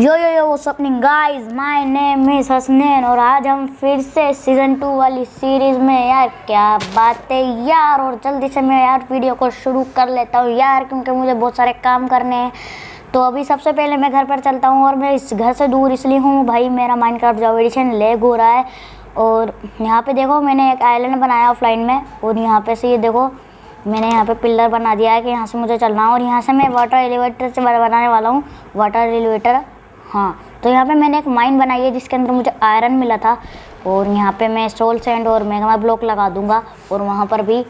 Yo yo yo happening guys my name is Hasnain और आज हम फिर से सीज़न टू वाली सीरीज़ में यार क्या बात है यार और जल्दी से मैं यार वीडियो को शुरू कर लेता हूँ यार क्योंकि मुझे बहुत सारे काम करने हैं। तो अभी सबसे पहले मैं घर पर चलता हूँ और मैं इस घर से दूर इसलिए हूँ। भाई, मेरा माइनक्राफ्ट जो एडिशन लेग हो रहा है और यहाँ पर देखो मैंने एक आइलैंड बनाया ऑफलाइन में और यहाँ पर से ये देखो मैंने यहाँ पे पिलर बना दिया है कि यहाँ से मुझे चलना है और यहाँ से मैं वाटर एलिवेटर से बनाने वाला हूँ। वाटर एलिवेटर हाँ तो यहाँ पे मैंने एक माइन बनाई है जिसके अंदर मुझे आयरन मिला था और यहाँ पे मैं सोल सैंड और मेगा ब्लॉक लगा दूँगा और वहाँ पर भी,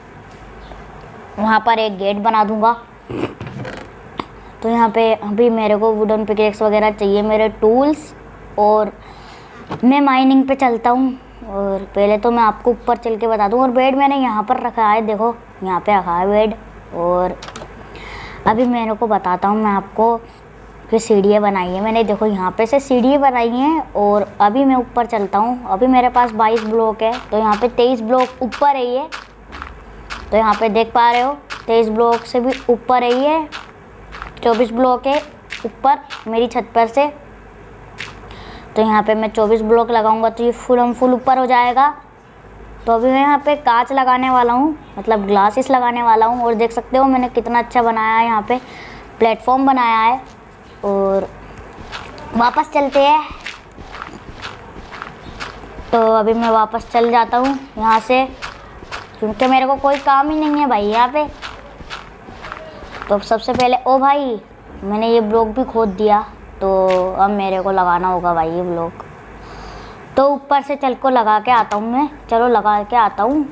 वहाँ पर एक गेट बना दूँगा। तो यहाँ पे अभी मेरे को वुडन पिकेक्स वगैरह चाहिए, मेरे टूल्स और मैं माइनिंग पे चलता हूँ। और पहले तो मैं आपको ऊपर चल के बता दूँ और बेड मैंने यहाँ पर रखा है, देखो, यहाँ पे रखा है बेड और अभी मेरे को बताता हूँ मैं आपको फिर सीढ़ियाँ बनाई है। मैंने देखो यहाँ पे से सीढ़ियाँ बनाई हैं और अभी मैं ऊपर चलता हूँ। अभी मेरे पास 22 ब्लॉक है तो यहाँ पे 23 ब्लॉक ऊपर है ये। तो यहाँ पे देख पा रहे हो 23 ब्लॉक से भी ऊपर है ये। 24 ब्लॉक है ऊपर मेरी छत पर से। तो यहाँ पे मैं 24 ब्लॉक लगाऊँगा तो ये फुल हम फुल ऊपर हो जाएगा। तो अभी मैं यहाँ पे कांच लगाने वाला हूँ मतलब ग्लासेस लगाने वाला हूँ। और देख सकते हो मैंने कितना अच्छा बनाया है यहाँ पे। प्लेटफॉर्म बनाया है। और वापस चलते हैं। तो अभी मैं वापस चल जाता हूँ यहाँ से, क्योंकि मेरे को कोई काम ही नहीं है भाई यहाँ पे। तो सबसे पहले, ओ भाई, मैंने ये ब्लॉक भी खोद दिया तो अब मेरे को लगाना होगा भाई ये ब्लॉक तो ऊपर से चल को लगा के आता हूँ मैं, चलो लगा के आता हूँ।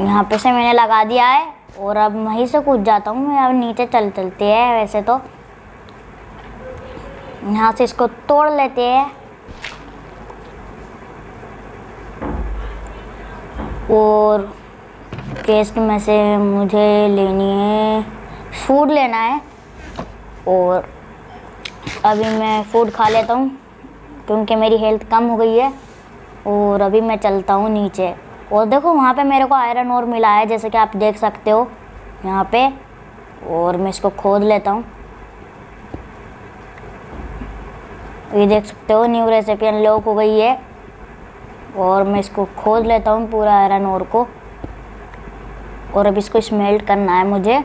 यहाँ पे से मैंने लगा दिया है। और अब वहीं से कूद जाता हूँ, मैं अब नीचे चल चलते हैं वैसे तो। यहाँ से इसको तोड़ लेते हैं। और केस्ट में से मुझे लेनी है, फ़ूड लेना है। और अभी मैं फ़ूड खा लेता हूँ, क्योंकि मेरी हेल्थ कम हो गई है। और अभी मैं चलता हूँ नीचे। और देखो, वहाँ पे मेरे को आयरन और मिला है, जैसे कि आप देख सकते हो, यहाँ पे। और मैं इसको खोद लेता हूँ। ये देख सकते हो न्यू रेसिपी अनलॉक हो गई है। और मैं इसको खोद लेता हूँ, पूरा आयरन और को। और अब इसको स्मेल्ट करना है मुझे।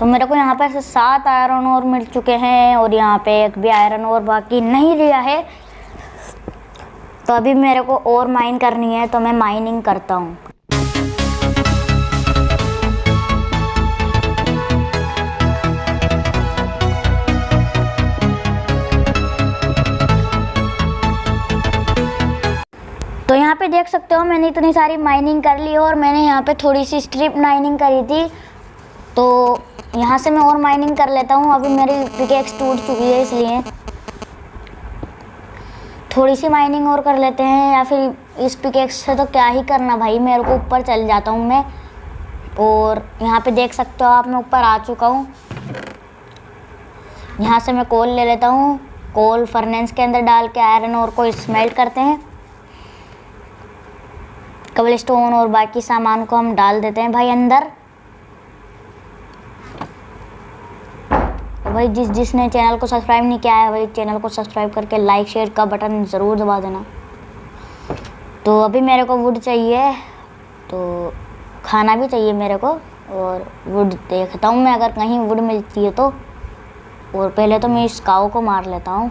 तो मेरे को यहाँ पर से सात आयरन और मिल चुके हैं, और यहाँ पे एक भी आयरन और बाकी नहीं लिया है। तो अभी मेरे को और माइन करनी है तो मैं माइनिंग करता हूँ। तो यहाँ पे देख सकते हो, मैंने इतनी सारी माइनिंग कर ली और मैंने यहाँ पे थोड़ी सी स्ट्रिप माइनिंग करी थी। तो यहाँ से मैं और माइनिंग कर लेता हूँ, अभी मेरी पिकेक्स टूट चुकी है इसलिए। थोड़ी सी माइनिंग और कर लेते हैं या फिर इस पिकेक्स से तो क्या ही करना भाई? मेरे को ऊपर चल जाता हूँ मैं। और यहाँ पे देख सकते हो आप, मैं ऊपर आ चुका हूँ। यहाँ से मैं कोल ले लेता हूँ। कोल फर्नेंस के अंदर डाल के आयरन और को स्मेल्ट करते हैं। कबल स्टोन और बाकी सामान को हम डाल देते हैं भाई अंदर। भाई जिस, जिसने चैनल को सब्सक्राइब नहीं किया है, भाई चैनल को सब्सक्राइब करके लाइक शेयर का बटन ज़रूर दबा देना। तो अभी मेरे को वुड चाहिए तो खाना भी चाहिए मेरे को, और वुड देखता हूँ मैं, अगर कहीं वुड मिलती है तो। और पहले तो मैं इस काऊ को मार लेता हूँ।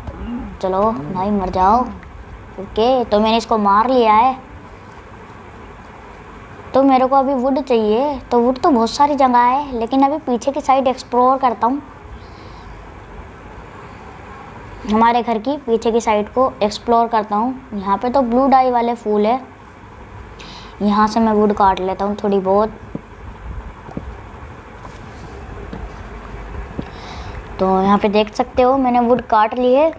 चलो भाई, मर जाओ। ओके तो मैंने इसको मार लिया है। तो मेरे को अभी वुड चाहिए तो वुड तो बहुत सारी जगह है, लेकिन अभी पीछे की साइड एक्सप्लोर करता हूँ। हमारे घर की पीछे की साइड को एक्सप्लोर करता हूँ। यहाँ पे तो ब्लू डाई वाले फूल है। यहाँ से मैं वुड काट लेता हूँ थोड़ी बहुत। तो यहाँ पे देख सकते हो, मैंने वुड काट ली है।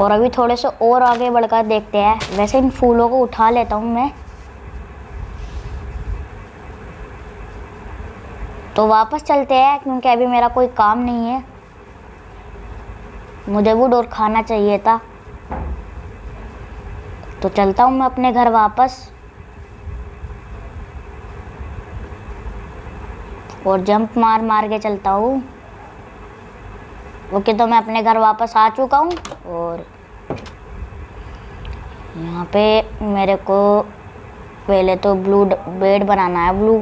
और अभी थोड़े से और आगे बढ़कर देखते हैं। वैसे इन फूलों को उठा लेता हूँ मैं। तो वापस चलते हैं, क्योंकि अभी मेरा कोई काम नहीं है। मुझे वो डोर खाना चाहिए था। तो चलता हूँ मैं अपने घर वापस। और जंप मार मार के चलता हूँ। ओके तो मैं अपने घर वापस आ चुका हूँ। और यहाँ पे मेरे को पहले तो ब्लू बेड बनाना है, ब्लू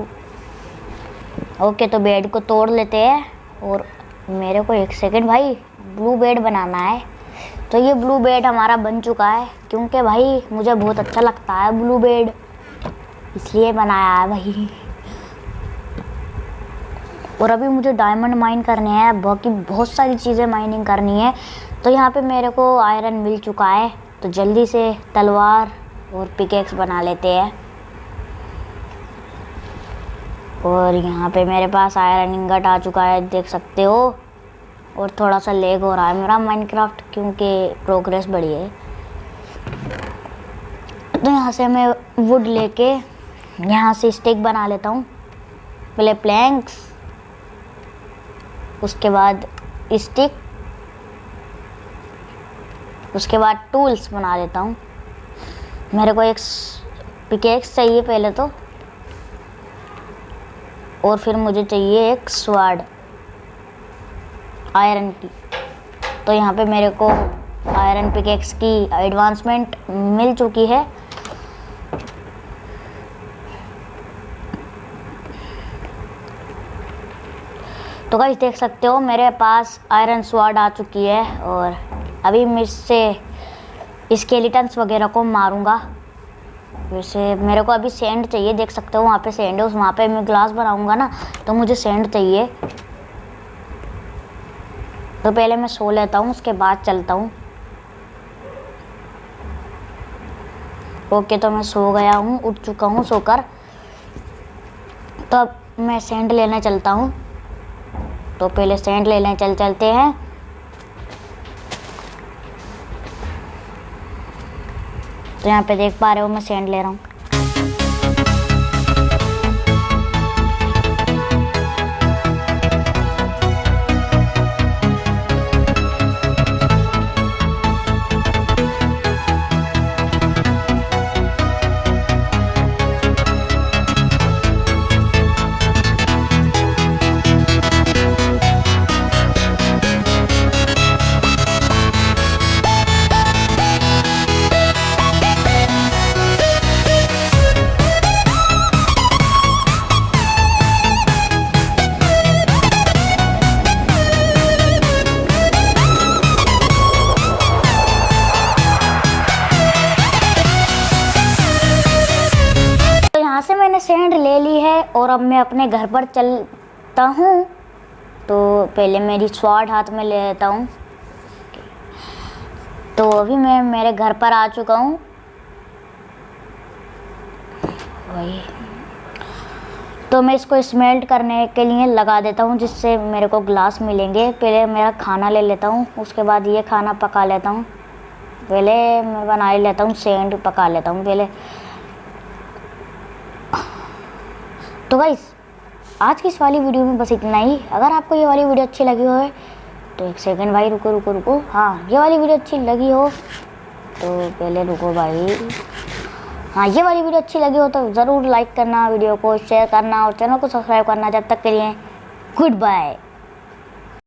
ओके तो बेड को तोड़ लेते हैं और मेरे को एक सेकंड भाई, ब्लू बेड बनाना है। तो ये ब्लू बेड हमारा बन चुका है, क्योंकि भाई मुझे बहुत अच्छा लगता है ब्लू बेड, इसलिए बनाया है भाई। और अभी मुझे डायमंड माइन करने हैं, बाकी बहुत सारी चीज़ें माइनिंग करनी है। तो यहाँ पे मेरे को आयरन मिल चुका है तो जल्दी से तलवार और पिकेक्स बना लेते हैं। और यहाँ पे मेरे पास आयरन इंगट आ चुका है, देख सकते हो। और थोड़ा सा लेग हो रहा है मेरा माइनक्राफ्ट क्योंकि प्रोग्रेस बढ़ी है। तो यहाँ से मैं वुड लेके यहाँ से स्टिक बना लेता हूँ। पहले प्लैंक्स उसके बाद स्टिक उसके बाद टूल्स बना लेता हूँ। मेरे को एक पिकेक्स चाहिए पहले तो। और फिर मुझे चाहिए एक स्वाड आयरन की तो यहाँ पे मेरे को आयरन पिकेक्स की एडवांसमेंट मिल चुकी है। तो गाइस देख सकते हो, मेरे पास आयरन स्वाड आ चुकी है और अभी मैं इससे स्केलेटन्स वगैरह को मारूँगा। वैसे मेरे को अभी सेंड चाहिए, देख सकते हो वहाँ पे सेंड है, उस वहाँ पे मैं ग्लास बनाऊँगा ना तो मुझे सेंड चाहिए। तो पहले मैं सो लेता हूँ, उसके बाद चलता हूँ। ओके तो मैं सो गया हूँ, उठ चुका हूँ सोकर। तो अब मैं सेंड लेने चलता हूँ। तो पहले सेंड लेने चल, चलते हैं। तो यहाँ पे देख पा रहे हो मैं सेंड ले रहा हूँ। और अब मैं अपने घर पर चलता हूँ तो पहले मेरी स्वाड हाथ में ले लेता हूँ। तो अभी मैं मेरे घर पर आ चुका हूँ। वही। तो मैं इसको स्मेल्ट करने के लिए लगा देता हूँ, जिससे मेरे को ग्लास मिलेंगे। पहले मेरा खाना ले लेता हूँ, उसके बाद ये खाना पका लेता हूँ। पहले मैं बना लेता हूँ सेंड पका लेता हूँ। पहले तो गाइस आज की इस वाली वीडियो में बस इतना ही। अगर आपको ये वाली वीडियो अच्छी लगी हो तो एक सेकंड भाई, रुको रुको रुको। हाँ ये वाली वीडियो अच्छी लगी हो तो पहले रुको भाई। हाँ ये वाली वीडियो अच्छी लगी हो तो ज़रूर लाइक करना वीडियो को शेयर करना और चैनल को सब्सक्राइब करना जब तक के लिए। Good bye